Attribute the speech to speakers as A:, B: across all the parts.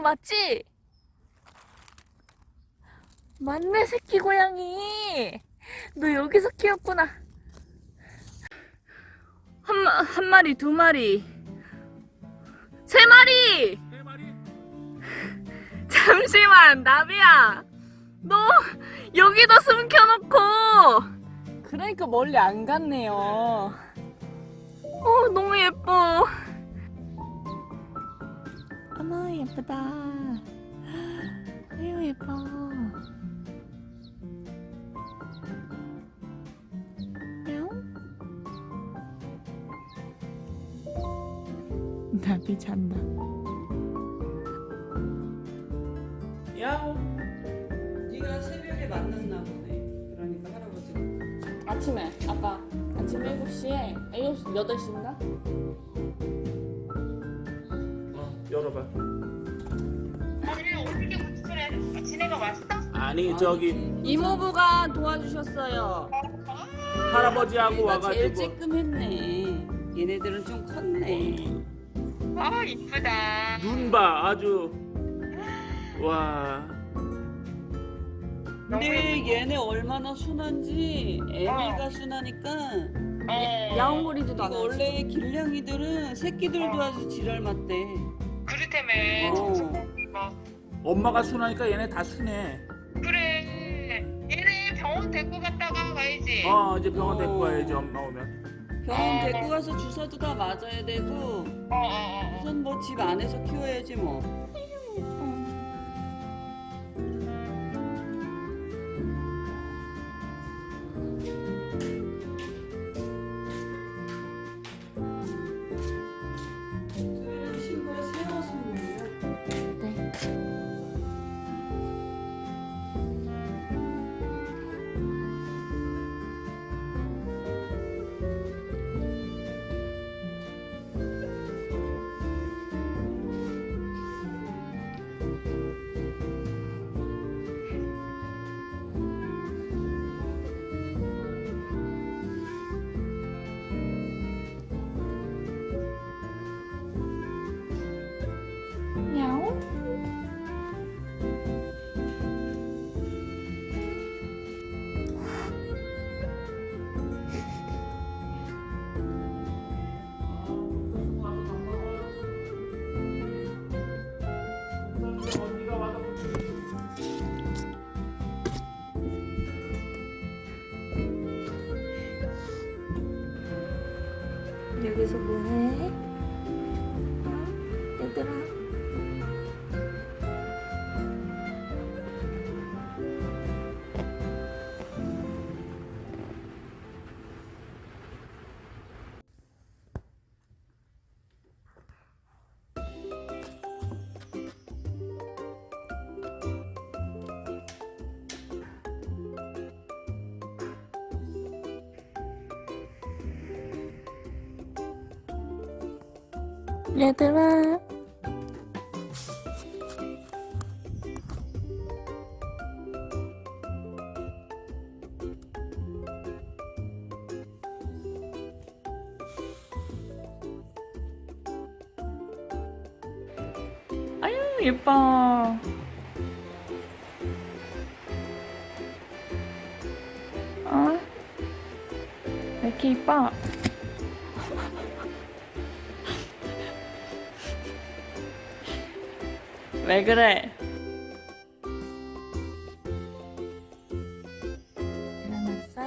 A: 고양이 맞지? 맞네 새끼 고양이. 너 여기서 키웠구나. 한, 마, 한 마리 두 마리. 세 마리! 잠시만 나비야. 너 여기다 숨겨놓고. 그러니까 멀리 안 갔네요. 어 너무 예뻐 어머 예쁘다. 아유 예뻐. 뿅 나비 잔다.
B: 야옹. 네가 새벽에 만났나 보네. 그러니까 할아버지가
A: 아침에 아까 아침 7시에 7시 8시인가?
B: 어 열어봐
C: 아니 어떻게 그래? 지네가 왔어?
B: 아니 저기
A: 이모부가 도와주셨어요
B: 할아버지하고
D: 얘가 제일
B: 와가지고
D: 쬐끔했네. 얘네들은 좀 컸네.
C: 아 이쁘다.
B: 눈 봐 아주 와
D: 근데 얘네 얼마나 순한지 애미가 순하니까
C: 어.
A: 야옹거리지도 않아요
D: 원래 길냥이들은 새끼들도 아주 지랄 맞대. 어.
B: 엄마가 순하니까 얘네 다 순해
C: 그래. 얘네 병원 데리고 갔다가 가야지.
B: 어 이제 병원 데리고
D: 어.
B: 가야지 엄마 오면
D: 병원 데리고 가서 주사도 다 맞아야 되고
C: 어, 어, 어.
D: 우선 뭐 집 안에서 키워야지 뭐.
A: 여기서 뭐해? 얘들아 아유 예뻐 어? 왜 이렇게 이뻐? 왜 그래? 일어났어?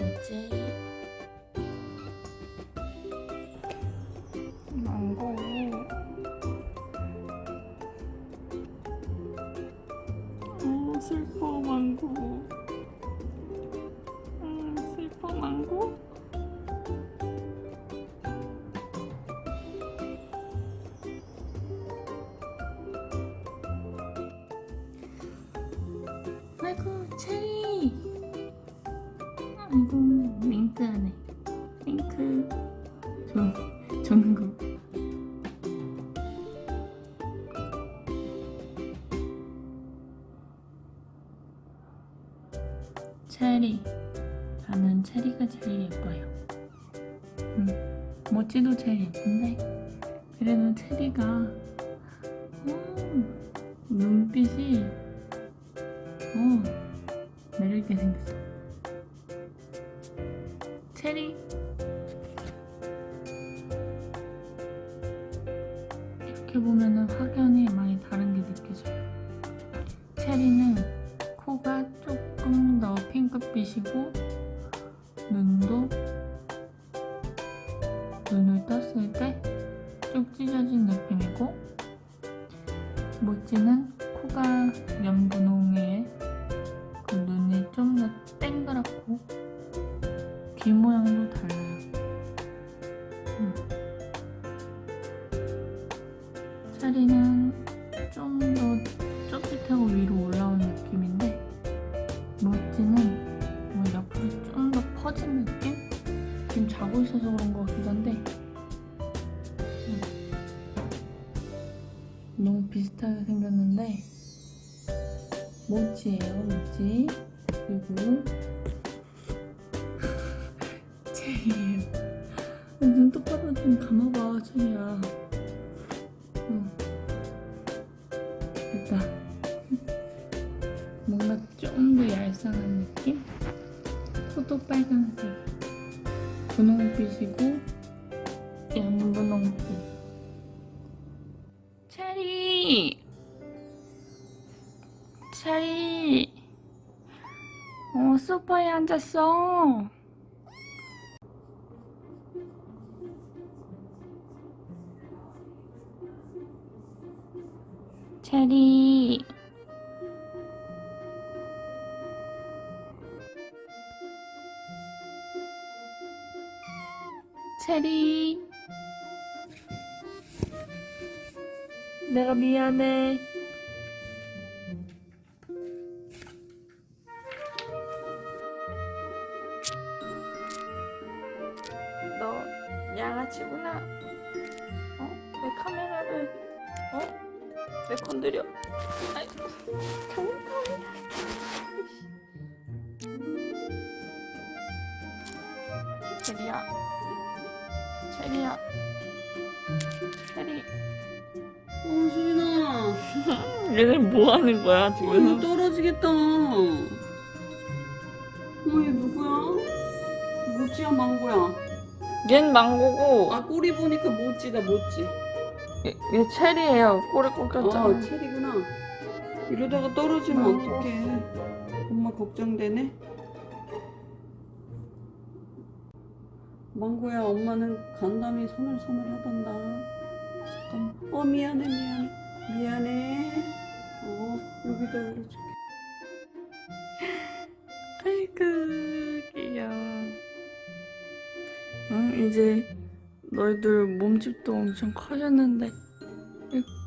A: 이제 망고 어 슬퍼 망고 망고? 아이고 체리 아이고 윙크하네 윙크 저, 저는 거 체리. 저는 체리가 제일 예뻐요. 음, 모찌도 제일 예쁜데 그래도 체리가 음, 눈빛이 어, 매력있게 생겼어. 체리. 이렇게 보면은 확연히 많이 다른 게 느껴져요. 체리는 코가 조금 더 핑크빛이고 모찌는 코가 연분홍에 그 눈이 좀 더 땡그랗고 귀 모양도 달라요. 음. 체리는 좀더 쫄깃하고 위로 올라온 느낌인데 모찌는 뭐 옆으로 좀 더 퍼진 느낌? 지금 자고 있어서 그런 것 같기도 한데 비슷하게 생겼는데 모찌예요 모찌. 그리고 체리예요. 눈 똑바로 좀 감아봐 체리야. 응. 됐다. 뭔가 좀 더 얄쌍한 느낌? 코도 빨간색. 분홍빛이고 연분홍빛 체리 어 소파에 앉았어. 체리. 체리 내가 미안해. 너 양아치구나. 어? 왜 카메라를 어? 왜 건드려? 아이. 좋은 카메라 체리야. 체리야. 체리
D: 어 수빈아.
A: 얘들 뭐 하는 거야
D: 어,
A: 지금?
D: 떨어지겠다. 어 얘 누구야? 모찌야 망고야?
A: 얜 망고고.
D: 아 꼬리 보니까 모찌다 모찌
A: 얘, 얘 체리예요. 꼬리 꺾였잖아
D: 아. 체리구나. 이러다가 떨어지면
A: 망고.
D: 어떡해. 엄마 걱정되네. 망고야 엄마는 간담이 서늘서늘하단다 어 미안해 미안해. 미안해. 어 여기다 올려줄게.
A: 아이고 귀여워. 응 이제 너희들 몸집도 엄청 커졌는데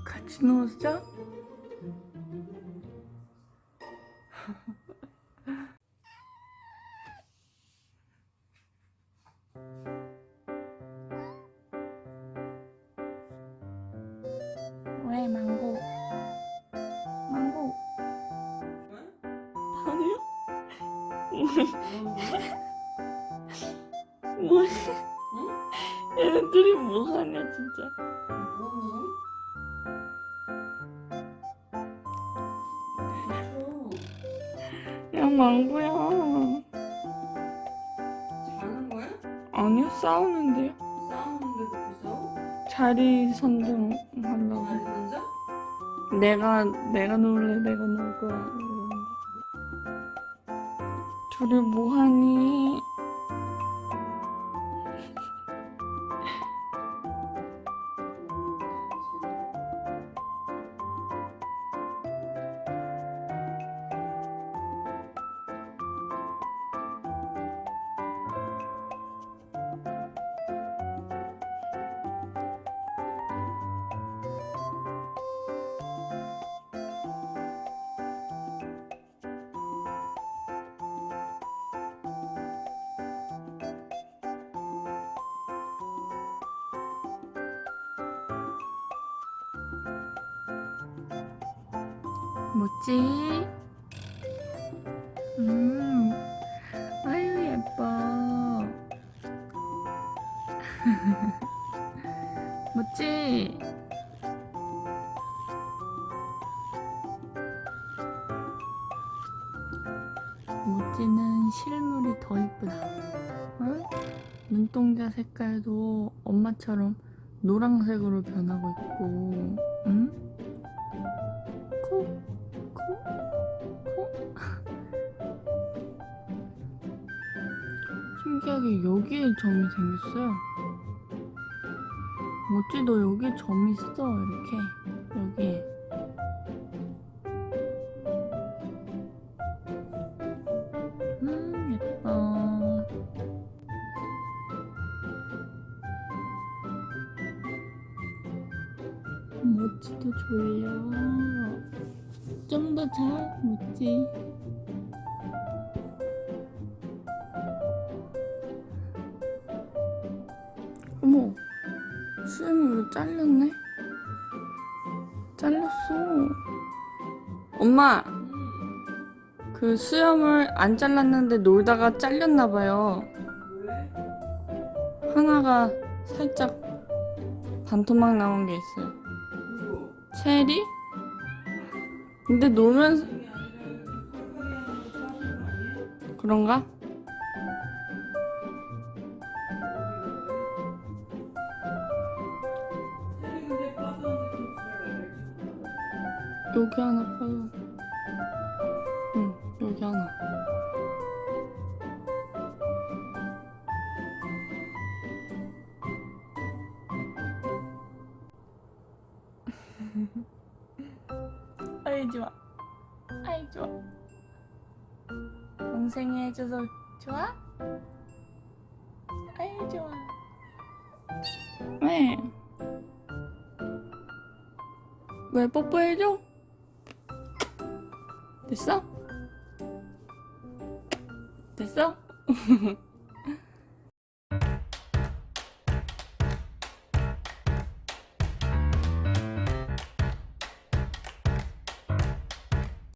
A: 같이 누웠어? 얘네들이 뭐하냐 진짜 야 망고야
D: 자는 거야?
A: 아니요 싸우는데요
D: 싸우는데 그렇게 싸워?
A: 자리 선정하려고
D: 자리?
A: 내가 내가 놀래 내가 놀 거야. 둘이 뭐하니 뭐지? 음, 아유 예뻐. 뭐지? 모찌는 실물이 더 이쁘다. 응? 눈동자 색깔도 엄마처럼 노란색으로 변하고 있고, 응? 신기하게 여기에 점이 생겼어요. 모찌도 여기 점이 있어, 이렇게. 여기에. 음, 예뻐. 모찌도 졸려. 좀 더 자, 모찌. 잘렸네? 잘렸어. 엄마, 그 수염을 안 잘랐는데 놀다가 잘렸나봐요. 하나가 살짝 반토막 나온 게 있어요. 체리? 근데 놀면서 그런가? 여기 하나 빠져. 응, 여기 하나. 아이 좋아. 아이 좋아. 동생이 해줘서 좋아? 아이 좋아. 왜? 왜 뽀뽀해줘? 됐어? 됐어?